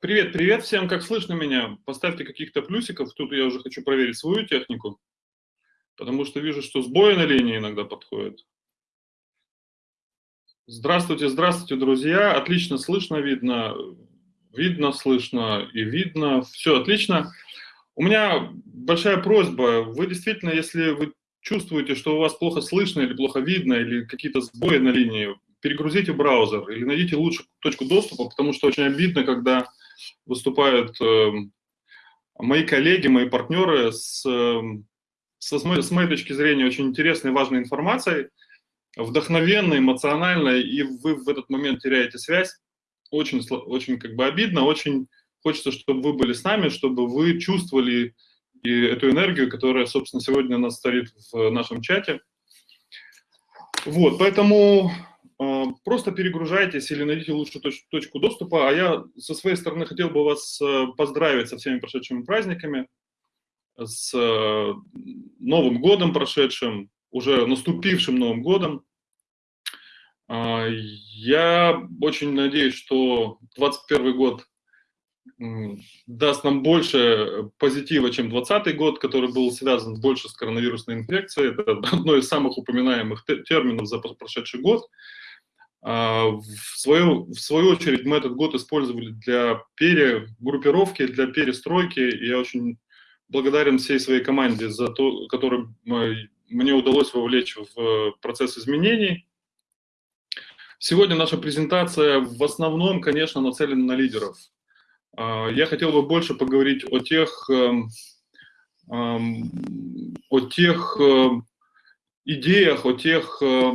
Привет, привет всем, как слышно меня? Поставьте каких-то плюсиков, тут я уже хочу проверить свою технику, потому что вижу, что сбои на линии иногда подходят. Здравствуйте, здравствуйте, друзья, отлично слышно, видно, видно, слышно и видно, все отлично. У меня большая просьба, вы действительно, если вы чувствуете, что у вас плохо слышно или плохо видно, или какие-то сбои на линии, перегрузите браузер или найдите лучшую точку доступа, потому что очень обидно, когда выступают э, мои коллеги, мои партнеры с, э, с, моей, с моей точки зрения очень интересной, важной информацией, вдохновенной, эмоциональной, и вы в этот момент теряете связь. Очень, очень как бы обидно, очень хочется, чтобы вы были с нами, чтобы вы чувствовали и эту энергию, которая, собственно, сегодня у нас стоит в нашем чате. Вот, поэтому просто перегружайтесь или найдите лучшую точ точку доступа. А я со своей стороны хотел бы вас э, поздравить со всеми прошедшими праздниками, с э, Новым годом прошедшим, уже наступившим Новым годом. Я очень надеюсь, что 2021 год даст нам больше позитива, чем 2020 год, который был связан больше с коронавирусной инфекцией. Это одно из самых упоминаемых терминов за прошедший год. А, в свою, в свою очередь мы этот год использовали для перегруппировки, для перестройки. И я очень благодарен всей своей команде за то, которую мне удалось вовлечь в процесс изменений. Сегодня наша презентация в основном, конечно, нацелена на лидеров. А, я хотел бы больше поговорить о тех, эм, эм, о тех э, идеях, о тех э,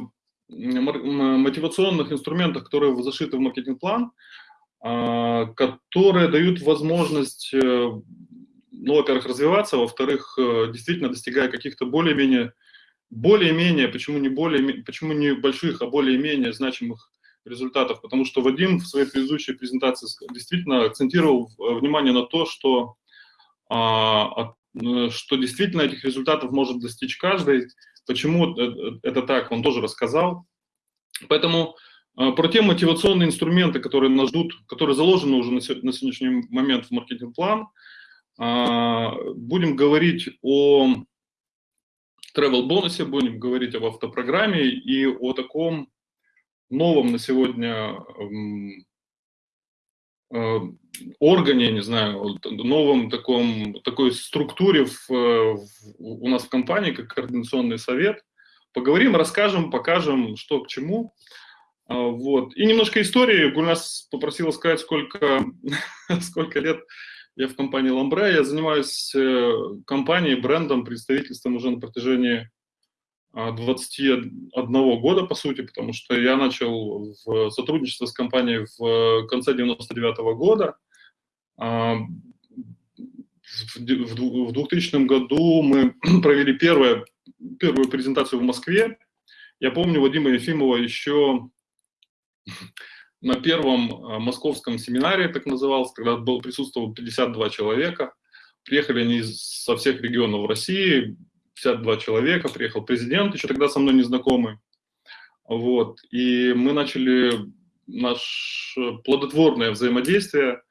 мотивационных инструментах, которые зашиты в маркетинг-план, а, которые дают возможность, э, ну, во-первых, развиваться, во-вторых, э, действительно достигая каких-то более-менее, более-менее, почему не более, почему не больших, а более-менее значимых результатов, потому что Вадим в своей предыдущей презентации действительно акцентировал внимание на то, что, а, что действительно этих результатов может достичь каждый, Почему это так, он тоже рассказал. Поэтому а, про те мотивационные инструменты, которые нас ждут, которые заложены уже на сегодняшний момент в маркетинг-план, а, будем говорить о travel бонусе, будем говорить об автопрограмме и о таком новом на сегодня Э, органе, не знаю, новом таком, такой структуре в, в, у нас в компании, как координационный совет. Поговорим, расскажем, покажем, что к чему. А, вот. И немножко истории. Гульнас попросила сказать, сколько, сколько лет я в компании Ламбре. Я занимаюсь э, компанией, брендом, представительством уже на протяжении 21 года, по сути, потому что я начал в сотрудничество с компанией в конце 99 -го года. А, в 2000 году мы провели первое, первую презентацию в Москве. Я помню Вадима Ефимова еще на первом а, московском семинаре, так назывался, когда был, присутствовало 52 человека. Приехали они со всех регионов России, 52 человека, приехал президент, еще тогда со мной незнакомый. Вот. И мы начали наше плодотворное взаимодействие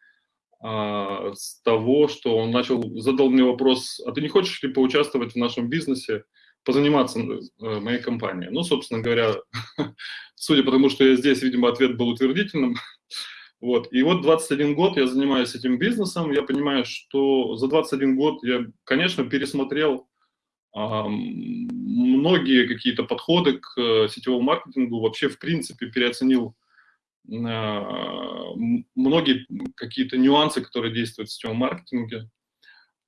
а, с того, что он начал, задал мне вопрос, а ты не хочешь ли поучаствовать в нашем бизнесе, позаниматься э, моей компанией? Ну, собственно говоря, судя по тому, что я здесь, видимо, ответ был утвердительным. Вот. И вот 21 год я занимаюсь этим бизнесом, я понимаю, что за 21 год я, конечно, пересмотрел многие какие-то подходы к э, сетевому маркетингу, вообще в принципе переоценил а, многие какие-то нюансы, которые действуют в сетевом маркетинге.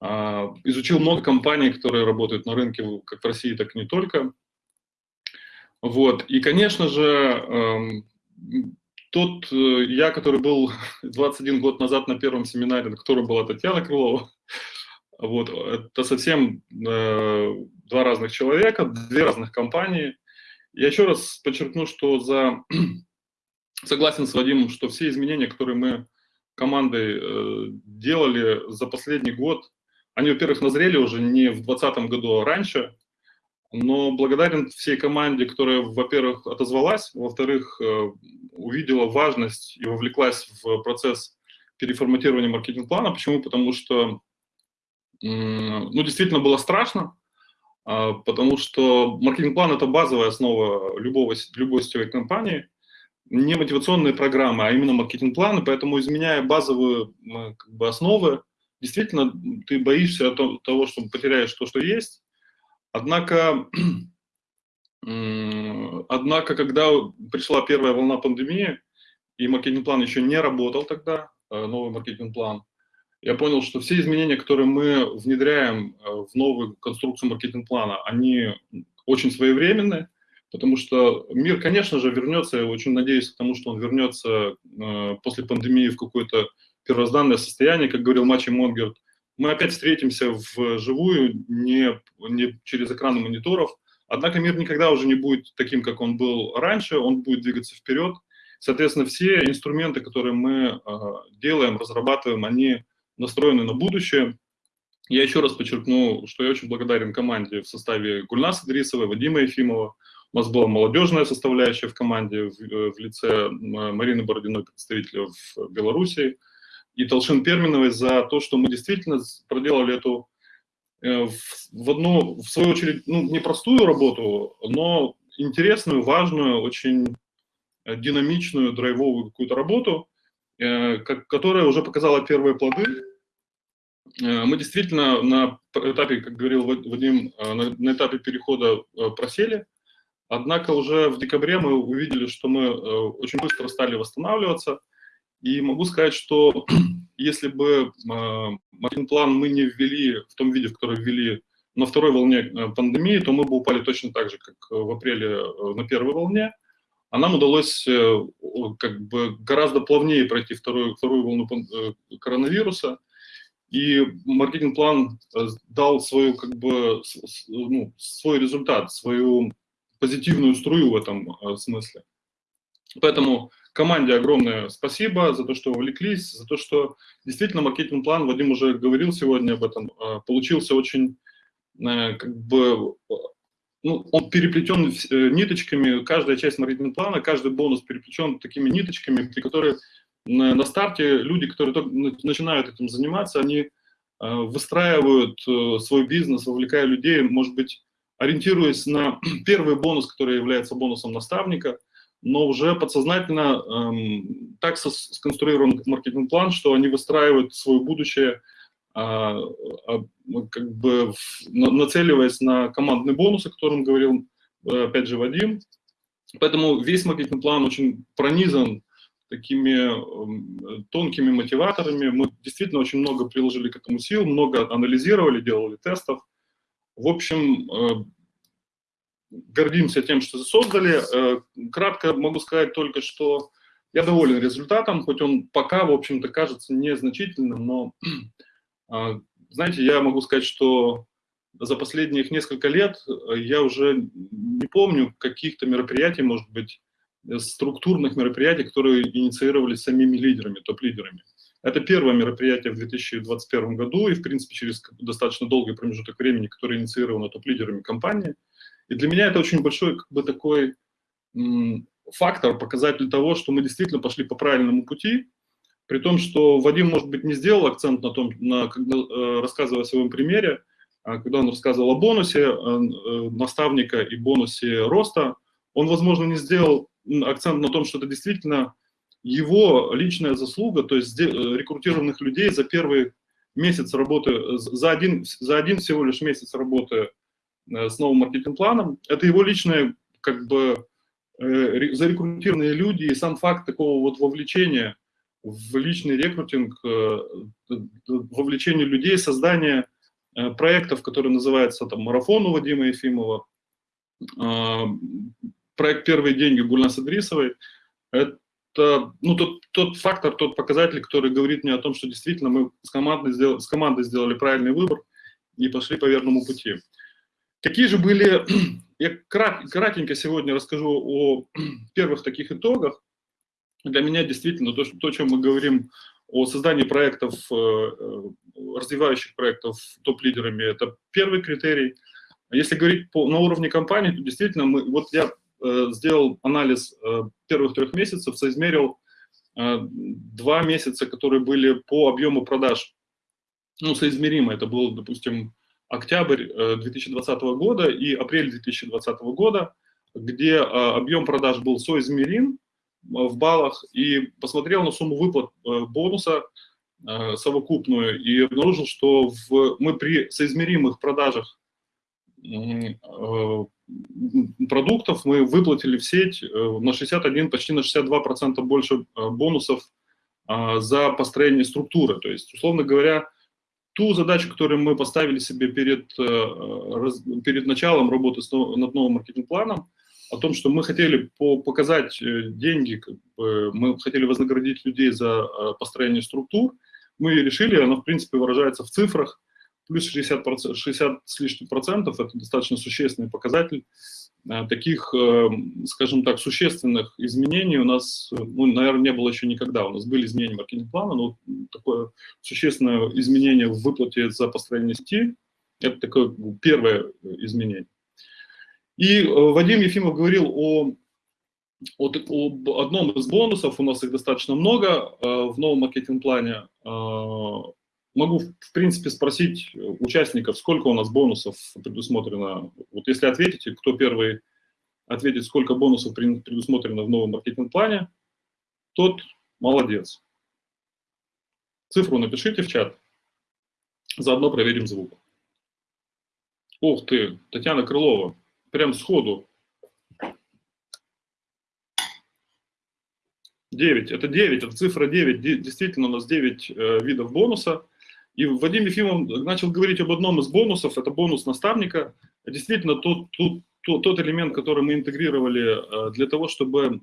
А, изучил много компаний, которые работают на рынке как в России, так и не только. Вот. И, конечно же, тот э, я, который был 21 год назад на первом семинаре, на котором была Татьяна Крылова, вот, это совсем э, два разных человека, две разных компании. Я еще раз подчеркну, что за... согласен с Вадимом, что все изменения, которые мы командой э, делали за последний год, они, во-первых, назрели уже не в 2020 году, а раньше, но благодарен всей команде, которая, во-первых, отозвалась, во-вторых, э, увидела важность и вовлеклась в процесс переформатирования маркетинг-плана. Почему? Потому что, ну, действительно было страшно, а, потому что маркетинг-план – это базовая основа любого, любой сетевой компании, не мотивационные программы, а именно маркетинг-планы, поэтому изменяя базовые как бы, основы, действительно ты боишься того, что потеряешь то, что есть. Однако, однако когда пришла первая волна пандемии, и маркетинг-план еще не работал тогда, э, новый маркетинг-план, я понял, что все изменения, которые мы внедряем э, в новую конструкцию маркетинг-плана, они очень своевременны, потому что мир, конечно же, вернется, я очень надеюсь к тому, что он вернется э, после пандемии в какое-то первозданное состояние, как говорил Мачи Монгерт. Мы опять встретимся вживую, не, не через экраны мониторов, однако мир никогда уже не будет таким, как он был раньше, он будет двигаться вперед. Соответственно, все инструменты, которые мы э, делаем, разрабатываем, они настроены на будущее. Я еще раз подчеркну, что я очень благодарен команде в составе Гульнаса Дрисовой, Вадима Ефимова. У нас была молодежная составляющая в команде в, э, в лице Марины Бородиной, представителя в Беларуси, и Толшин Перминовой за то, что мы действительно проделали эту э, в, в одну, в свою очередь, ну, непростую работу, но интересную, важную, очень э, динамичную, драйвовую какую-то работу, которая уже показала первые плоды. Мы действительно на этапе, как говорил Вадим, на этапе перехода просели, Однако уже в декабре мы увидели, что мы э, очень быстро стали восстанавливаться. И могу сказать, что если бы э, маркетинг-план мы не ввели в том виде, в котором ввели на второй волне э, пандемии, то мы бы упали точно так же, как в апреле на первой волне. А нам удалось как бы гораздо плавнее пройти вторую, вторую волну коронавируса. И маркетинг-план дал свою, как бы, ну, свой результат, свою позитивную струю в этом э, смысле. Поэтому команде огромное спасибо за то, что вовлеклись, за то, что действительно маркетинг-план, Вадим уже говорил сегодня об этом, э, получился очень э, как бы, ну, он переплетен ниточками, каждая часть маркетинг-плана, каждый бонус переплетен такими ниточками, при которых на старте люди, которые только начинают этим заниматься, они выстраивают свой бизнес, вовлекая людей, может быть, ориентируясь на первый бонус, который является бонусом наставника, но уже подсознательно эм, так сконструирован маркетинг-план, что они выстраивают свое будущее, э, э, как бы нацеливаясь на командный бонус, о котором говорил, э, опять же, Вадим. Поэтому весь маркетинг-план очень пронизан такими э, тонкими мотиваторами. Мы действительно очень много приложили к этому сил, много анализировали, делали тестов. В общем, э, гордимся тем, что создали. Э, кратко могу сказать только, что я доволен результатом, хоть он пока, в общем-то, кажется незначительным, но, а, знаете, я могу сказать, что за последних несколько лет я уже не помню каких-то мероприятий, может быть, структурных мероприятий, которые инициировались самими лидерами, топ-лидерами. Это первое мероприятие в 2021 году и, в принципе, через достаточно долгий промежуток времени, которое инициировано топ-лидерами компании. И для меня это очень большой как бы, такой фактор, показатель того, что мы действительно пошли по правильному пути, при том, что Вадим, может быть, не сделал акцент на том, на, когда, э, рассказывая о своем примере, а когда он рассказывал о бонусе э, э, наставника и бонусе роста, он, возможно, не сделал акцент на том, что это действительно его личная заслуга, то есть рекрутированных людей за первый месяц работы, за один, за один всего лишь месяц работы с новым маркетинг-планом, это его личная, как бы, зарекрутированные люди, и сам факт такого вот вовлечения в личный рекрутинг, вовлечение людей, создание проектов, который называется там «Марафон» у Вадима Ефимова, проект «Первые деньги» Гульнас Идрисовой, это ну, тот, тот фактор, тот показатель, который говорит мне о том, что действительно мы с командой, сделали, с командой сделали правильный выбор и пошли по верному пути. Какие же были... Я крат, кратенько сегодня расскажу о первых таких итогах. Для меня действительно то, что, то, о чем мы говорим о создании проектов, э, э, развивающих проектов топ-лидерами, это первый критерий. Если говорить по, на уровне компании, то действительно мы, вот я Э, сделал анализ э, первых трех месяцев, соизмерил два месяца, которые были по объему продаж, ну, соизмеримо, это был, допустим, октябрь 2020 года и апрель 2020 года, где объем продаж был соизмерим в баллах, и посмотрел на сумму выплат бонуса совокупную и обнаружил, что в, мы при соизмеримых продажах продуктов мы выплатили в сеть э, на 61, почти на 62% больше э, бонусов за построение структуры. То есть, условно говоря, ту задачу, которую мы поставили себе перед, э, перед началом работы над новым маркетинг-планом, о том, что мы хотели показать деньги, мы хотели вознаградить людей за построение структур, мы решили, она в принципе выражается в цифрах, плюс 60, 60 с лишним процентов, это достаточно существенный показатель. Э, таких, э, скажем так, существенных изменений у нас, ну, наверное, не было еще никогда. У нас были изменения маркетинг-плана, но такое существенное изменение в выплате за построение сети, это такое первое изменение. И э, Вадим Ефимов говорил о, о, об одном из бонусов, у нас их достаточно много в новом маркетинг-плане, могу, в принципе, спросить участников, сколько у нас бонусов предусмотрено. Вот если ответите, кто первый ответит, сколько бонусов предусмотрено в новом маркетинг-плане, тот молодец. Цифру напишите в чат, заодно проверим звук. Ух ты, Татьяна Крылова, прям сходу. 9, это 9, это цифра 9, действительно у нас 9 э, видов бонуса – и Вадим Ефимов начал говорить об одном из бонусов, это бонус наставника. Действительно, тот, тот, тот, тот элемент, который мы интегрировали э, для того, чтобы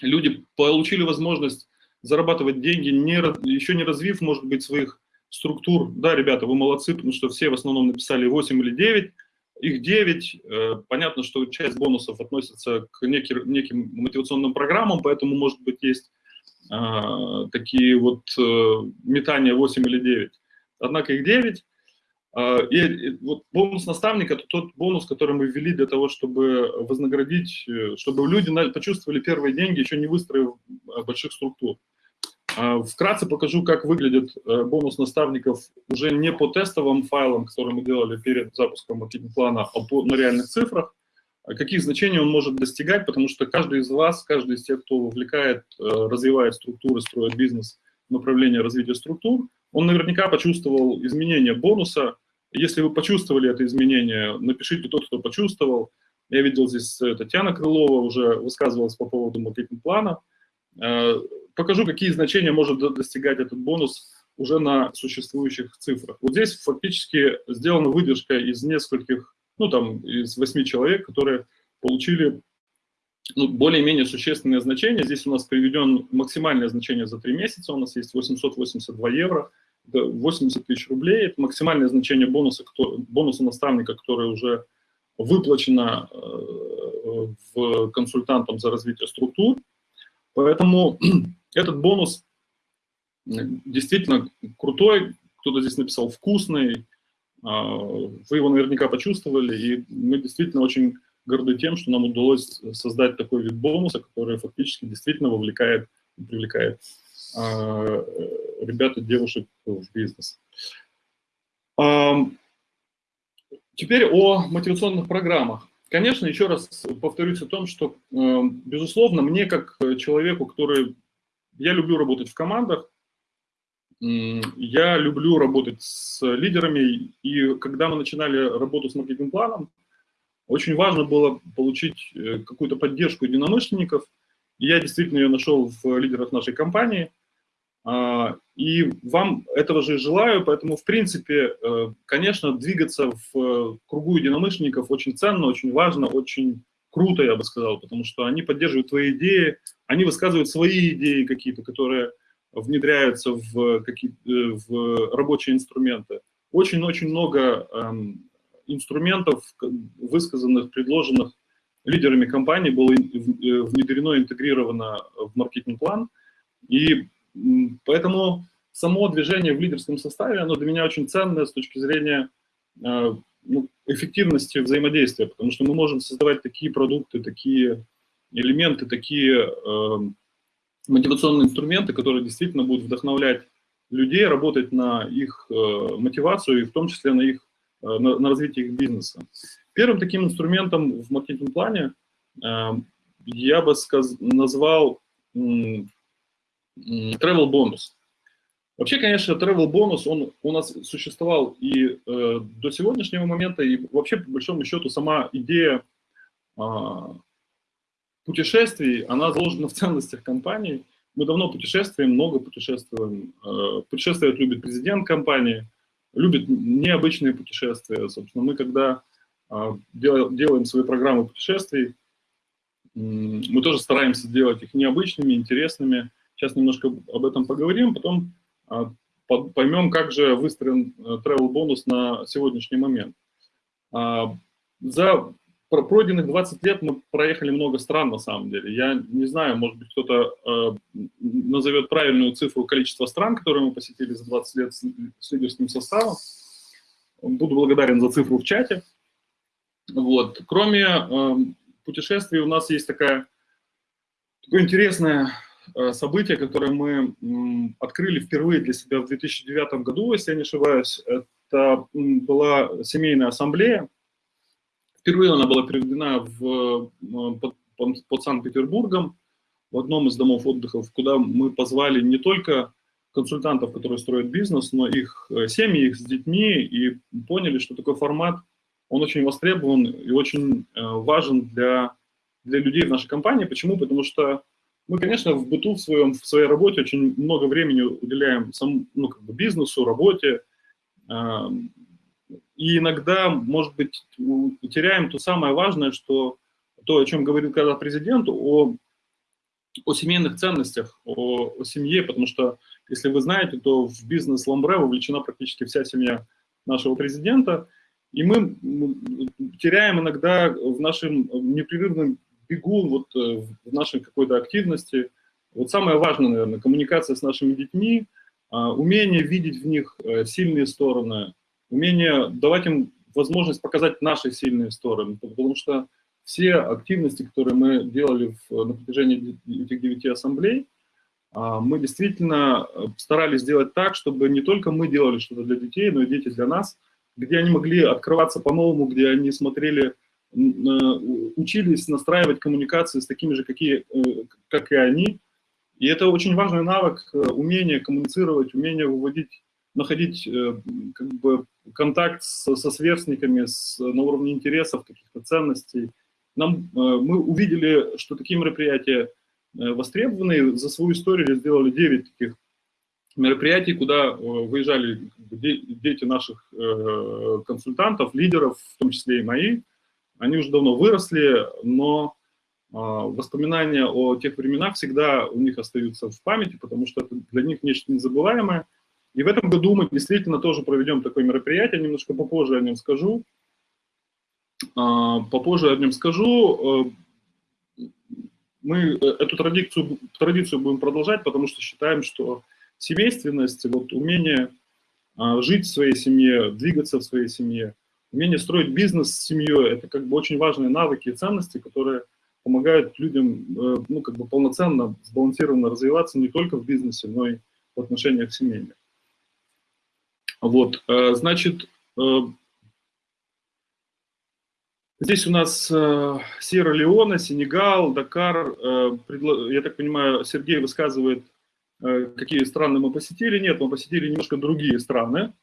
люди получили возможность зарабатывать деньги, не, еще не развив, может быть, своих структур. Да, ребята, вы молодцы, потому что все в основном написали 8 или 9, их 9. Э, понятно, что часть бонусов относится к неким, неким мотивационным программам, поэтому, может быть, есть а, такие вот э, метания 8 или 9 однако их 9. А, и вот бонус наставника – это тот бонус, который мы ввели для того, чтобы вознаградить, э, чтобы люди почувствовали первые деньги, еще не выстроив э, больших структур. Вкратце покажу, как выглядит э, бонус наставников уже не по тестовым файлам, которые мы делали перед запуском маркетинг-плана, а по, на реальных цифрах, каких значений он может достигать, потому что каждый из вас, каждый из тех, кто увлекает, развивает структуры, строит бизнес, направление развития структур, он наверняка почувствовал изменение бонуса. Если вы почувствовали это изменение, напишите тот, кто почувствовал. Я видел здесь э, Татьяна Крылова уже высказывалась по поводу маркетинг-плана. Э, покажу, какие значения может достигать этот бонус уже на существующих цифрах. Вот здесь фактически сделана выдержка из нескольких, ну там, из восьми человек, которые получили ну, более-менее существенные значения. Здесь у нас приведен максимальное значение за три месяца, у нас есть 882 евро, это 80 тысяч рублей, это максимальное значение бонуса, кто, бонуса наставника, который уже выплачено э, в консультантам за развитие структур. Поэтому этот бонус действительно крутой, кто-то здесь написал вкусный, а, вы его наверняка почувствовали, и мы действительно очень горды тем, что нам удалось создать такой вид бонуса, который фактически действительно вовлекает и привлекает а, ребят и девушек в бизнес. Теперь о мотивационных программах. Конечно, еще раз повторюсь о том, что, э, безусловно, мне как человеку, который... Я люблю работать в командах, я люблю работать с лидерами, и когда мы начинали работу с маркетинг-планом, очень важно было получить э, какую-то поддержку единомышленников. И я действительно ее нашел в лидерах нашей компании. А, и вам этого же желаю, поэтому, в принципе, э, конечно, двигаться в кругу единомышленников очень ценно, очень важно, очень круто, я бы сказал, потому что они поддерживают твои идеи, они высказывают свои идеи какие-то, которые внедряются в, какие, э, в рабочие инструменты. Очень-очень много эм, инструментов, высказанных, предложенных лидерами компании, было внедрено, интегрировано в маркетинг-план. И поэтому само движение в лидерском составе, оно для меня очень ценное с точки зрения э, ну, эффективности взаимодействия, потому что мы можем создавать такие продукты, такие элементы, такие э, мотивационные инструменты, которые действительно будут вдохновлять людей работать на их э, мотивацию и в том числе на, их, э, на, на развитие их бизнеса. Первым таким инструментом в маркетинг-плане э, я бы сказ назвал travel бонус. Вообще, конечно, travel бонус, он у нас существовал и э, до сегодняшнего момента, и вообще, по большому счету, сама идея э, путешествий, она заложена в ценностях компании. Мы давно путешествуем, много путешествуем. Э, путешествовать любит президент компании, любит необычные путешествия. Собственно, мы когда э, делаем свои программы путешествий, мы тоже стараемся делать их необычными, интересными. Сейчас немножко об этом поговорим, потом а, поймем, как же выстроен э, travel бонус на сегодняшний момент. А, за пройденных 20 лет мы проехали много стран, на самом деле. Я не знаю, может быть, кто-то э, назовет правильную цифру количества стран, которые мы посетили за 20 лет с, лидерским составом. Буду благодарен за цифру в чате. Вот. Кроме э, путешествий у нас есть такая, такое интересное событие, которое мы открыли впервые для себя в 2009 году, если я не ошибаюсь. Это была семейная ассамблея. Впервые она была переведена в, под, под Санкт-Петербургом, в одном из домов отдыха, куда мы позвали не только консультантов, которые строят бизнес, но их э, семьи, их с детьми, и поняли, что такой формат, он очень востребован и очень э, важен для, для людей в нашей компании. Почему? Потому что мы, конечно, в быту в, своем, в своей работе очень много времени уделяем сам, ну, как бы бизнесу, работе. Э, и иногда, может быть, теряем то самое важное, что то, о чем говорил когда президент, о, о семейных ценностях, о, о семье, потому что, если вы знаете, то в бизнес Ламбре вовлечена практически вся семья нашего президента, и мы теряем иногда в нашем непрерывном бегун вот э, в нашей какой-то активности. Вот самое важное, наверное, коммуникация с нашими детьми, а, умение видеть в них э, сильные стороны, умение давать им возможность показать наши сильные стороны, потому что все активности, которые мы делали в, на протяжении этих девяти ассамблей, а, мы действительно э, старались сделать так, чтобы не только мы делали что-то для детей, но и дети для нас, где они могли открываться по-новому, где они смотрели учились настраивать коммуникации с такими же, какие, э, как и они. И это очень важный навык, э, умение коммуницировать, умение выводить, находить э, как бы, контакт со, со сверстниками с, на уровне интересов, каких-то ценностей. Нам, мы увидели, что такие мероприятия востребованы. За свою историю сделали 9 таких мероприятий, куда выезжали дети наших консультантов, лидеров, в том числе и мои, они уже давно выросли, но а, воспоминания о тех временах всегда у них остаются в памяти, потому что это для них нечто незабываемое. И в этом году мы действительно тоже проведем такое мероприятие, немножко попозже о нем скажу. А, попозже о нем скажу. Э, мы эту традицию, традицию будем продолжать, потому что считаем, что семейственность, вот умение а, жить в своей семье, двигаться в своей семье – Умение строить бизнес с семьей – это как бы очень важные навыки и ценности, которые помогают людям э, ну, как бы полноценно, сбалансированно развиваться не только в бизнесе, но и в отношениях семейных. Вот, э, значит, э, здесь у нас Сьерра-Леона, Сенегал, Дакар. Я так понимаю, Сергей высказывает, какие страны мы посетили. Нет, мы посетили немножко другие страны.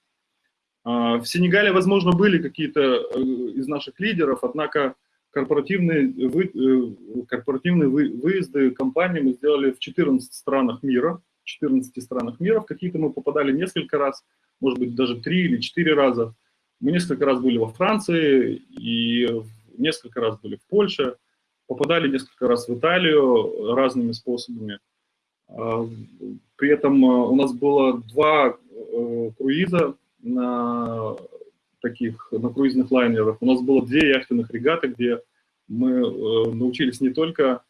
А, в Сенегале, возможно, были какие-то э, из наших лидеров, однако корпоративные, вы, э, корпоративные выезды компании мы сделали в 14 странах мира, 14 странах мира, в какие-то мы попадали несколько раз, может быть, даже три или четыре раза. Мы несколько раз были во Франции и несколько раз были в Польше, попадали несколько раз в Италию разными способами. А, при этом э, у нас было два круиза на таких, на круизных лайнерах. У нас было две яхтенных регаты, где мы э, научились не только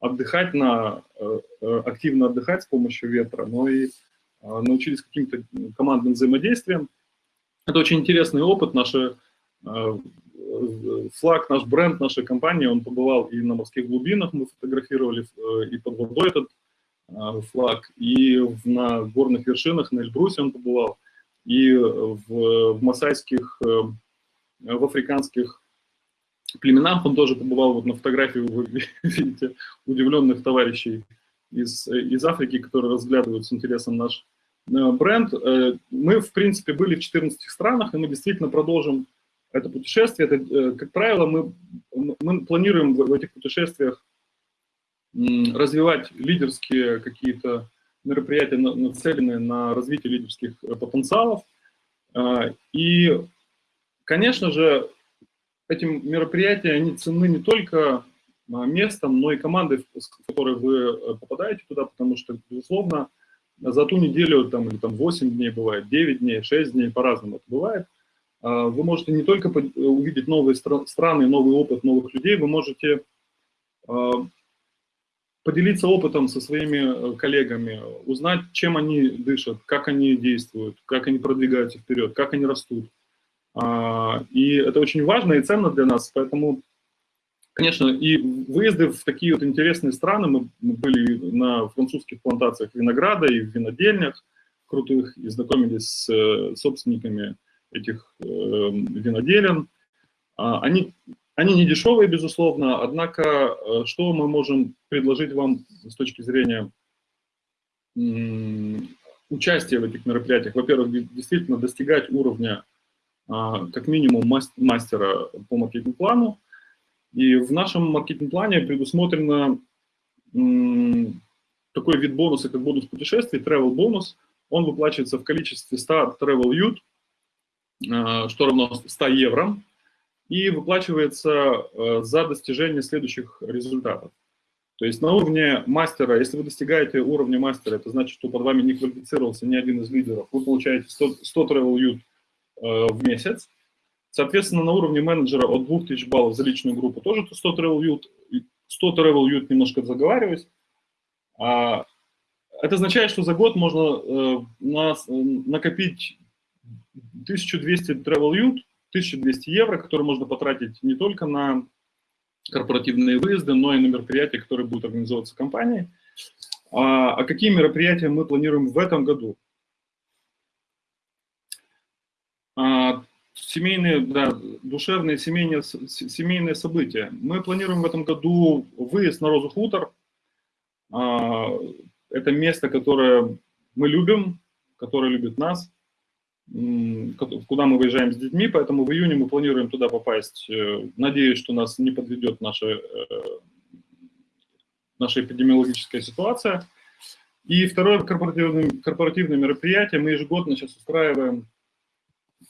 отдыхать на, э, э, активно отдыхать с помощью ветра, но и научились каким-то командным взаимодействием. Это очень интересный опыт. Наша, флаг, наш бренд нашей компании, он побывал и на морских глубинах, мы фотографировали, и под водой этот флаг, и на горных вершинах, на Эльбрусе он побывал, и в, в масайских, в африканских племенах он тоже побывал, вот на фотографии вы видите удивленных товарищей из, из Африки, которые разглядывают с интересом наш э, бренд. Э, мы, в принципе, были в 14 странах, и мы действительно продолжим это путешествие. Это, э, как правило, мы, мы планируем в этих путешествиях развивать лидерские какие-то мероприятия, нацеленные на развитие лидерских потенциалов. И, конечно же, эти мероприятия, они ценны не только а, местом, но и командой, с которой вы э, попадаете туда, потому что, безусловно, за ту неделю, там, или там 8 дней бывает, 9 дней, 6 дней, по-разному это бывает, а, вы можете не только увидеть новые страны, новый опыт новых людей, вы можете а, поделиться опытом со своими э, коллегами, узнать, чем они дышат, как они действуют, как они продвигаются вперед, как они растут. И это очень важно и ценно для нас, поэтому Конечно, и выезды в такие вот интересные страны, мы были на французских плантациях винограда и в винодельнях крутых, и знакомились с э, собственниками этих э, виноделен. А, они, они не дешевые, безусловно, однако э, что мы можем предложить вам с точки зрения участия в этих мероприятиях? Во-первых, действительно достигать уровня а, как минимум мастера по маркетинг-плану, и в нашем маркетинг-плане предусмотрено такой вид бонуса, как бонус путешествий, travel бонус. Он выплачивается в количестве 100 travel ют, а, что равно 100 евро, и выплачивается а, за достижение следующих результатов. То есть на уровне мастера, если вы достигаете уровня мастера, это значит, что под вами не квалифицировался ни один из лидеров, вы получаете 100, 100 travel ют а, в месяц. Соответственно, на уровне менеджера от 2000 баллов за личную группу тоже 100 travel youth, 100 travel youth немножко заговариваюсь. А, это означает, что за год можно э, на, накопить 1200 travel youth, 1200 евро, которые можно потратить не только на корпоративные выезды, но и на мероприятия, которые будут организовываться компанией. А, а какие мероприятия мы планируем в этом году? А, семейные, да, душевные семейные, семейные события. Мы планируем в этом году выезд на Розу Хутор. А, это место, которое мы любим, которое любит нас, куда мы выезжаем с детьми, поэтому в июне мы планируем туда попасть. Э, надеюсь, что нас не подведет наша, э, наша эпидемиологическая ситуация. И второе корпоративное, корпоративное мероприятие мы ежегодно сейчас устраиваем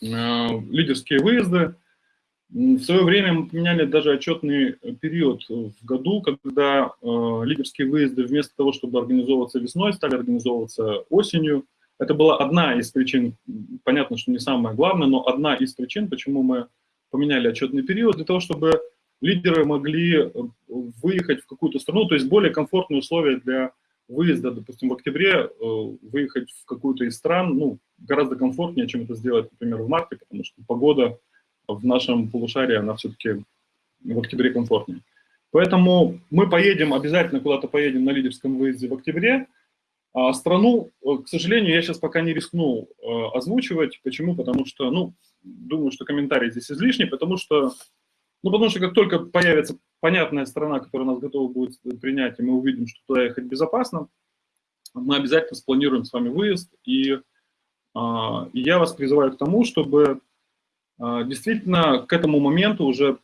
Э, лидерские выезды. В свое время мы поменяли даже отчетный период в году, когда лидерские выезды вместо того, чтобы организовываться весной, стали организовываться осенью. Это была одна из причин, понятно, что не самая главная, но одна из причин, почему мы поменяли отчетный период, для того, чтобы лидеры могли э, выехать в какую-то страну, то есть более комфортные условия для выезда, допустим, в октябре э, выехать в какую-то из стран, ну, гораздо комфортнее, чем это сделать, например, в марте, потому что погода в нашем полушарии, она все-таки в октябре комфортнее. Поэтому мы поедем, обязательно куда-то поедем на лидерском выезде в октябре. А страну, э, к сожалению, я сейчас пока не рискну э, озвучивать. Почему? Потому что, ну, думаю, что комментарий здесь излишний, потому что, ну, потому что как только появится понятная страна, которая нас готова будет принять, и мы увидим, что туда ехать безопасно, мы обязательно спланируем с вами выезд. И, а, и я вас призываю к тому, чтобы а, действительно к этому моменту уже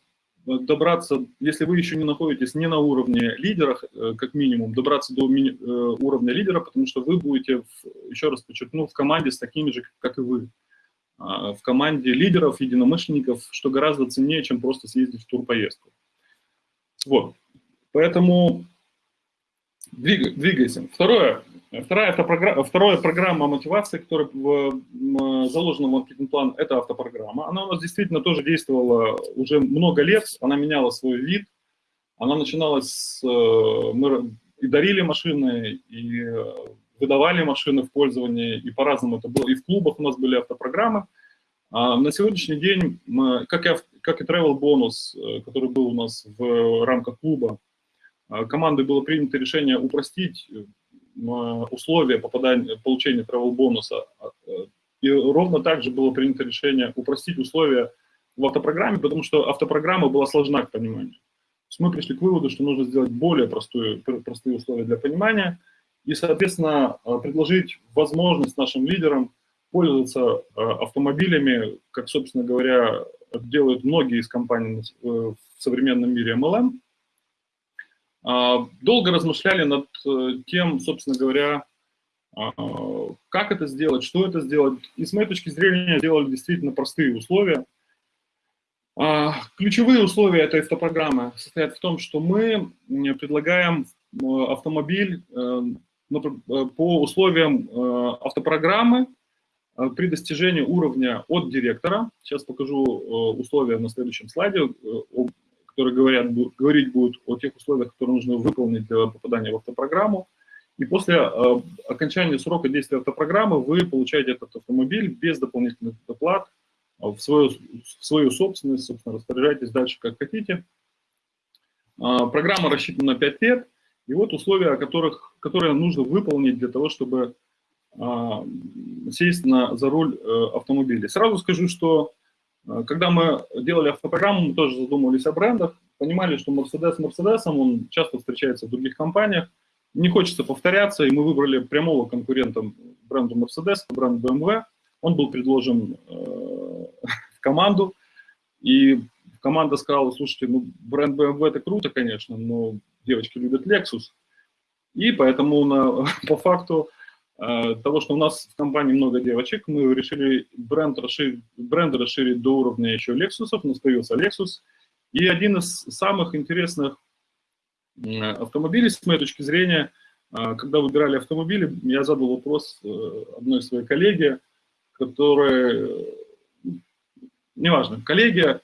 добраться, если вы еще не находитесь не на уровне лидера, э, как минимум, добраться до э, уровня лидера, потому что вы будете, еще раз подчеркну, в команде с такими же, как и вы. А, в команде лидеров, единомышленников, что гораздо ценнее, чем просто съездить в турпоездку. Вот. Поэтому двигай, двигайся. Второе. Вторая автопрограмма, вторая программа мотивации, которая в, заложена в маркетинг-план, это автопрограмма. Она у нас действительно тоже действовала уже много лет, она меняла свой вид. Она начиналась с... Э, мы и дарили машины, и выдавали машины в пользование, и по-разному это было. И в клубах у нас были автопрограммы. А на сегодняшний день, как и, как и travel бонус, э, который был у нас в рамках клуба, э, командой было принято решение упростить условия попадания, получения travel бонуса. И ровно так же было принято решение упростить условия в автопрограмме, потому что автопрограмма была сложна к пониманию. мы пришли к выводу, что нужно сделать более простую, простые условия для понимания и, соответственно, предложить возможность нашим лидерам пользоваться автомобилями, как, собственно говоря, делают многие из компаний в современном мире MLM, долго размышляли над э, тем, собственно говоря, а, как это сделать, что это сделать. И с моей точки зрения сделали действительно простые условия. А, ключевые условия этой автопрограммы состоят в том, что мы предлагаем автомобиль э, э, по условиям автопрограммы при достижении уровня от директора. Сейчас покажу условия на следующем слайде которые говорят, говорить будут о тех условиях, которые нужно выполнить для попадания в автопрограмму. И после э, окончания срока действия автопрограммы вы получаете этот автомобиль без дополнительных доплат э, в свою, в свою собственность, собственно, распоряжайтесь дальше как хотите. Э, программа рассчитана на 5 лет, и вот условия, которых, которые нужно выполнить для того, чтобы э, сесть на, за руль э, автомобиля. Сразу скажу, что когда мы делали автопрограмму, мы тоже задумывались о брендах, понимали, что Mercedes Mercedes, он часто встречается в других компаниях, не хочется повторяться, и мы выбрали прямого конкурента бренду Mercedes, бренд BMW. Он был предложен э, в команду, и команда сказала, слушайте, ну, бренд BMW это круто, конечно, но девочки любят Lexus. И поэтому на, по факту Э, того, что у нас в компании много девочек, мы решили бренд расширить, бренд расширить до уровня еще Lexus, у нас появился Lexus. И один из самых интересных автомобилей, с моей точки зрения, э, когда выбирали автомобили, я задал вопрос э, одной своей коллеге, которая, неважно, коллеге,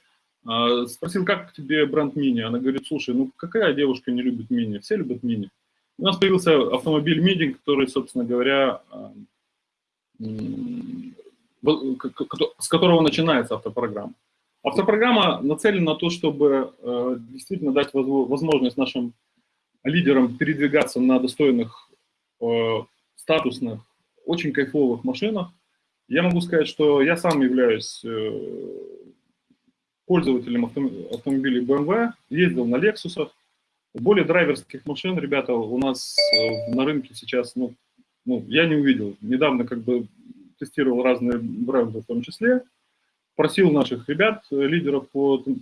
спросил, как тебе бренд Мини? Она говорит, слушай, ну какая девушка не любит Мини? Все любят Мини. У нас появился автомобиль MIDI, который, собственно говоря, с которого начинается автопрограмма. Автопрограмма нацелена на то, чтобы э, действительно дать возможность нашим лидерам передвигаться на достойных, э, статусных, очень кайфовых машинах. Я могу сказать, что я сам являюсь э, пользователем автомобилей BMW, ездил на Lexus, более драйверских машин, ребята, у нас э, на рынке сейчас, ну, ну, я не увидел. Недавно как бы тестировал разные бренды в том числе, просил наших ребят, э, лидеров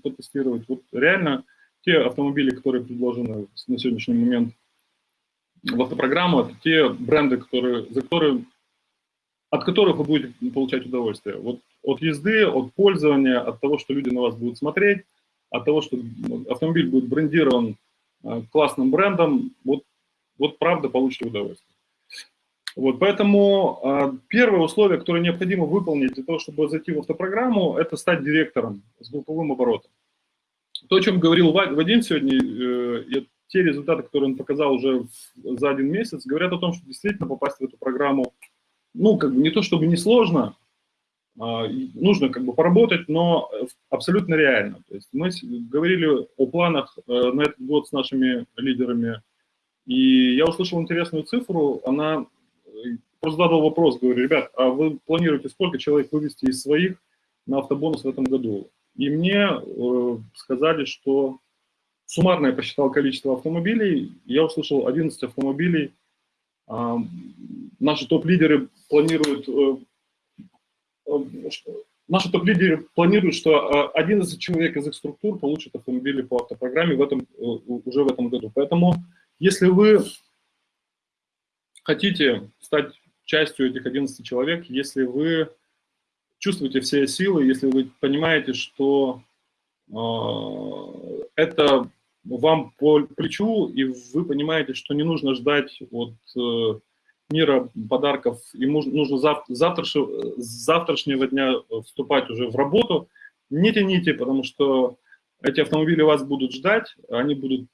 потестировать. Вот реально те автомобили, которые предложены на сегодняшний момент в автопрограмму, это те бренды, которые, за которые, от которых вы будете получать удовольствие. Вот от езды, от пользования, от того, что люди на вас будут смотреть, от того, что автомобиль будет брендирован классным брендом, вот, вот правда получите удовольствие. Вот, поэтому э, первое условие, которое необходимо выполнить для того, чтобы зайти в автопрограмму, это стать директором с групповым оборотом. То, о чем говорил Вадим сегодня, э, те результаты, которые он показал уже за один месяц, говорят о том, что действительно попасть в эту программу, ну, как бы не то чтобы не сложно, а, нужно как бы поработать, но абсолютно реально. То есть мы говорили о планах э, на этот год с нашими лидерами, и я услышал интересную цифру, она э, просто задал вопрос, говорю, ребят, а вы планируете сколько человек вывести из своих на автобонус в этом году? И мне э, сказали, что суммарно я посчитал количество автомобилей, я услышал 11 автомобилей. Э, наши топ-лидеры планируют э, наши топ-лидеры планируют, что 11 а, человек из их структур получат автомобили по автопрограмме в этом, э, уже в этом году. Поэтому, если вы хотите стать частью этих 11 человек, если вы чувствуете все силы, если вы понимаете, что э, это вам по плечу, и вы понимаете, что не нужно ждать от э, мира подарков, ему нужно зав с завтрашнего дня вступать уже в работу. Не тяните, потому что эти автомобили вас будут ждать, они будут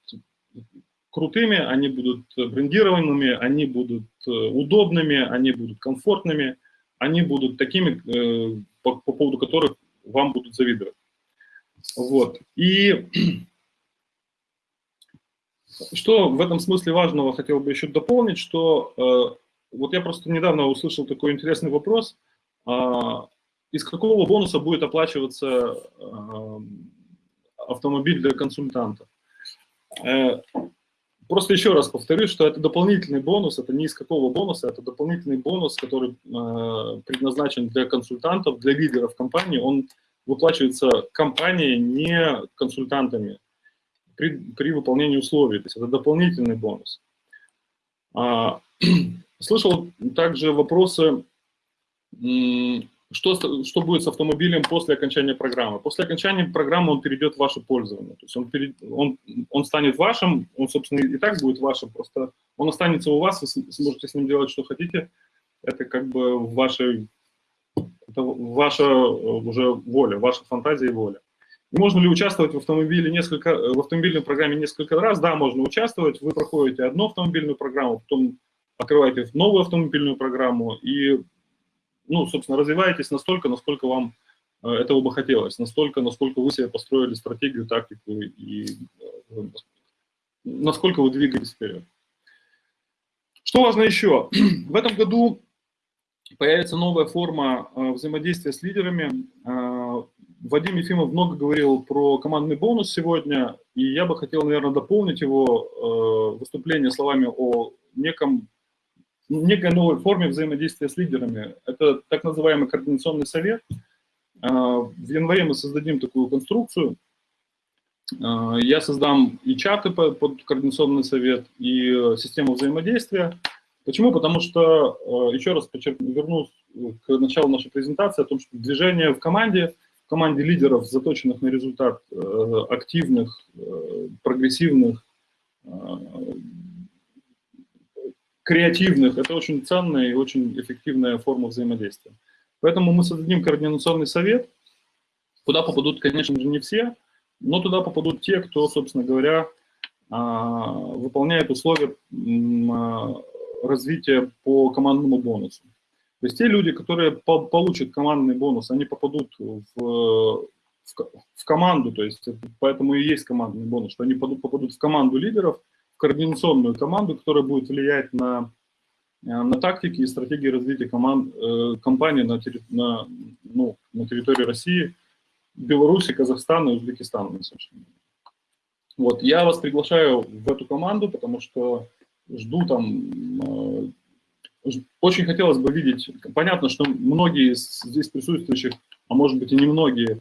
крутыми, они будут брендированными, они будут э, удобными, они будут комфортными, они будут такими, э, по, по поводу которых вам будут завидовать. Вот. И Что в этом смысле важного хотел бы еще дополнить, что э, вот я просто недавно услышал такой интересный вопрос, э, из какого бонуса будет оплачиваться э, автомобиль для консультанта. Э, просто еще раз повторю, что это дополнительный бонус, это не из какого бонуса, это дополнительный бонус, который э, предназначен для консультантов, для лидеров компании, он выплачивается компанией, не консультантами при, при выполнении условий, то есть это дополнительный бонус. Слышал также вопросы, что, что будет с автомобилем после окончания программы. После окончания программы он перейдет в ваше пользование, то есть он, перед, он, он станет вашим, он, собственно, и так будет вашим, просто он останется у вас, вы сможете с ним делать, что хотите, это как бы в вашей, это ваша э, уже воля, ваша фантазия и воля. Можно ли участвовать в автомобиле несколько, в автомобильной программе несколько раз? Да, можно участвовать. Вы проходите одну автомобильную программу, потом открываете новую автомобильную программу и, ну, собственно, развиваетесь настолько, насколько вам э, этого бы хотелось, настолько, насколько вы себе построили стратегию, тактику и э, насколько вы двигаетесь вперед. Что важно еще? В этом году появится новая форма э, взаимодействия с лидерами. Вадим Ефимов много говорил про командный бонус сегодня, и я бы хотел, наверное, дополнить его выступление словами о неком, некой новой форме взаимодействия с лидерами. Это так называемый координационный совет. Э, в январе мы создадим такую конструкцию. Э, я создам и чаты под, координационный совет, и э, систему взаимодействия. Почему? Потому что, э, еще раз подчеркну, вернусь к началу нашей презентации о том, что движение в команде – команде лидеров, заточенных на результат, э, активных, э, прогрессивных, э, креативных, это очень ценная и очень эффективная форма взаимодействия. Поэтому мы создадим координационный совет, куда попадут, конечно же, не все, но туда попадут те, кто, собственно говоря, выполняет условия развития по командному бонусу. То есть те люди, которые по получат командный бонус, они попадут в, в, в команду, то есть поэтому и есть командный бонус, что они попадут в команду лидеров, координационную команду, которая будет влиять на, на тактики и стратегии развития команд, э, компании на, на, ну, на территории России, Беларуси, Казахстана и Узбекистана. На вот, я вас приглашаю в эту команду, потому что жду там э, очень хотелось бы видеть, понятно, что многие из здесь присутствующих, а может быть и не многие,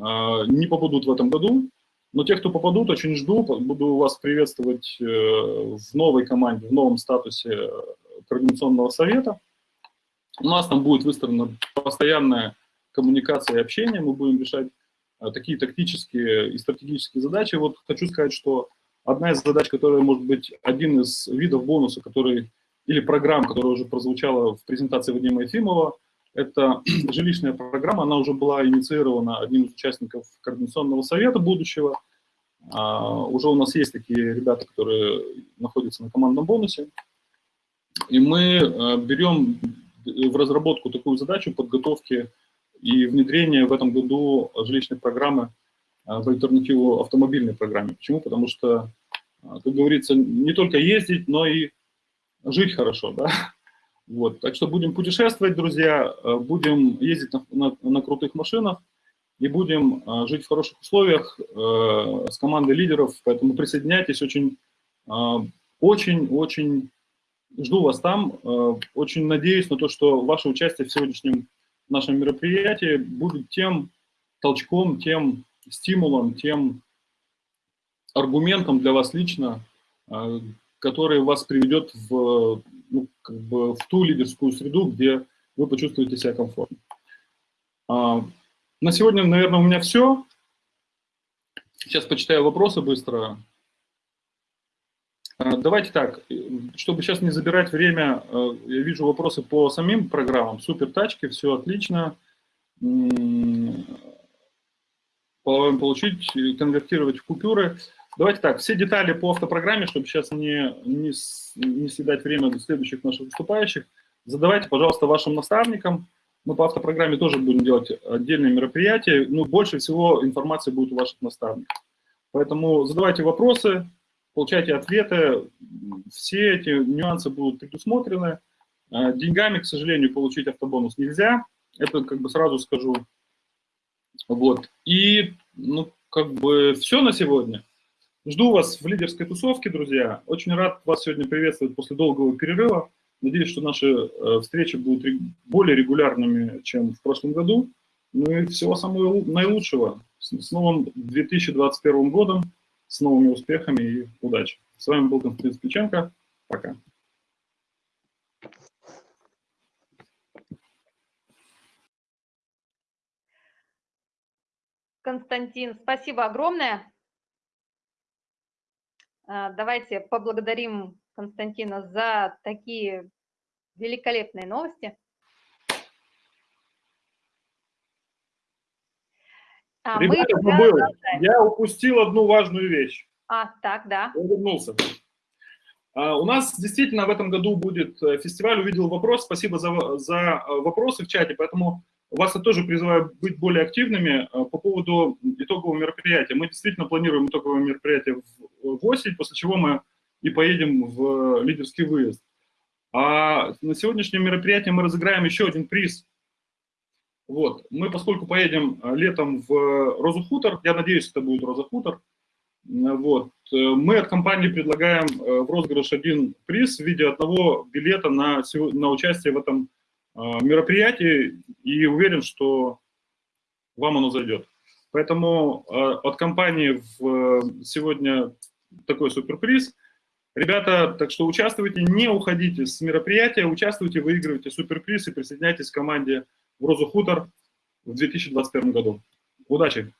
а, не попадут в этом году, но те, кто попадут, очень жду, буду вас приветствовать э, в новой команде, в новом статусе Координационного совета. У нас там будет выстроена постоянная коммуникация и общение, мы будем решать э, такие тактические и стратегические задачи. Вот хочу сказать, что одна из задач, которая может быть один из видов бонуса, который или программ, которая уже прозвучала в презентации Вадима Ефимова. Это жилищная программа, она уже была инициирована одним из участников Координационного совета будущего. А, уже у нас есть такие ребята, которые находятся на командном бонусе. И мы а, берем в разработку такую задачу подготовки и внедрения в этом году жилищной программы а, в альтернативу автомобильной программе. Почему? Потому что, а, как говорится, не только ездить, но и жить хорошо, да. Вот, так что будем путешествовать, друзья, э, будем ездить на, на, на крутых машинах и будем э, жить в хороших условиях э, с командой лидеров, поэтому присоединяйтесь, очень, очень, очень жду вас там, очень надеюсь на то, что ваше участие в сегодняшнем нашем мероприятии будет тем толчком, тем стимулом, тем аргументом для вас лично, который вас приведет в, ну, как бы в ту лидерскую среду, где вы почувствуете себя комфортно. А, на сегодня, наверное, у меня все. Сейчас почитаю вопросы быстро. А, давайте так, чтобы сейчас не забирать время, а, я вижу вопросы по самим программам. Супер тачки, все отлично. Получить, конвертировать в купюры. Давайте так, все детали по автопрограмме, чтобы сейчас не, не, не съедать время до следующих наших выступающих, задавайте, пожалуйста, вашим наставникам. Мы по автопрограмме тоже будем делать отдельные мероприятия. Ну, больше всего информации будет у ваших наставников. Поэтому задавайте вопросы, получайте ответы, все эти нюансы будут предусмотрены. А, деньгами, к сожалению, получить автобонус нельзя, это как бы сразу скажу. Вот. И, ну, как бы все на сегодня. Жду вас в лидерской тусовке, друзья. Очень рад вас сегодня приветствовать после долгого перерыва. Надеюсь, что наши э, встречи будут более регулярными, чем в прошлом году. Ну и всего самого наилучшего. С новым 2021 годом, с новыми успехами и удачи. С вами был Константин Спиченко. Пока. Константин, спасибо огромное. А, давайте поблагодарим Константина за такие великолепные новости. А Ребята, мы забыл, я упустил одну важную вещь. А, так, да. Я вернулся. А, у нас действительно в этом году будет э, фестиваль «Увидел вопрос». Спасибо за, за э, вопросы в чате, поэтому вас я тоже призываю быть более активными э, по поводу итогового мероприятия. Мы действительно планируем итоговое мероприятие в осень, после чего мы и поедем в лидерский выезд. А на сегодняшнем мероприятии мы разыграем еще один приз. Вот. Мы, поскольку поедем летом в Розу Хутор, я надеюсь, это будет Роза Хутор, вот, мы от компании предлагаем в розыгрыш один приз в виде одного билета на, на участие в этом мероприятий и уверен, что вам оно зайдет. Поэтому а, от компании в, сегодня такой суперприз. Ребята, так что участвуйте, не уходите с мероприятия, участвуйте, выигрывайте суперприз и присоединяйтесь к команде в Розу Хутор в 2021 году. Удачи!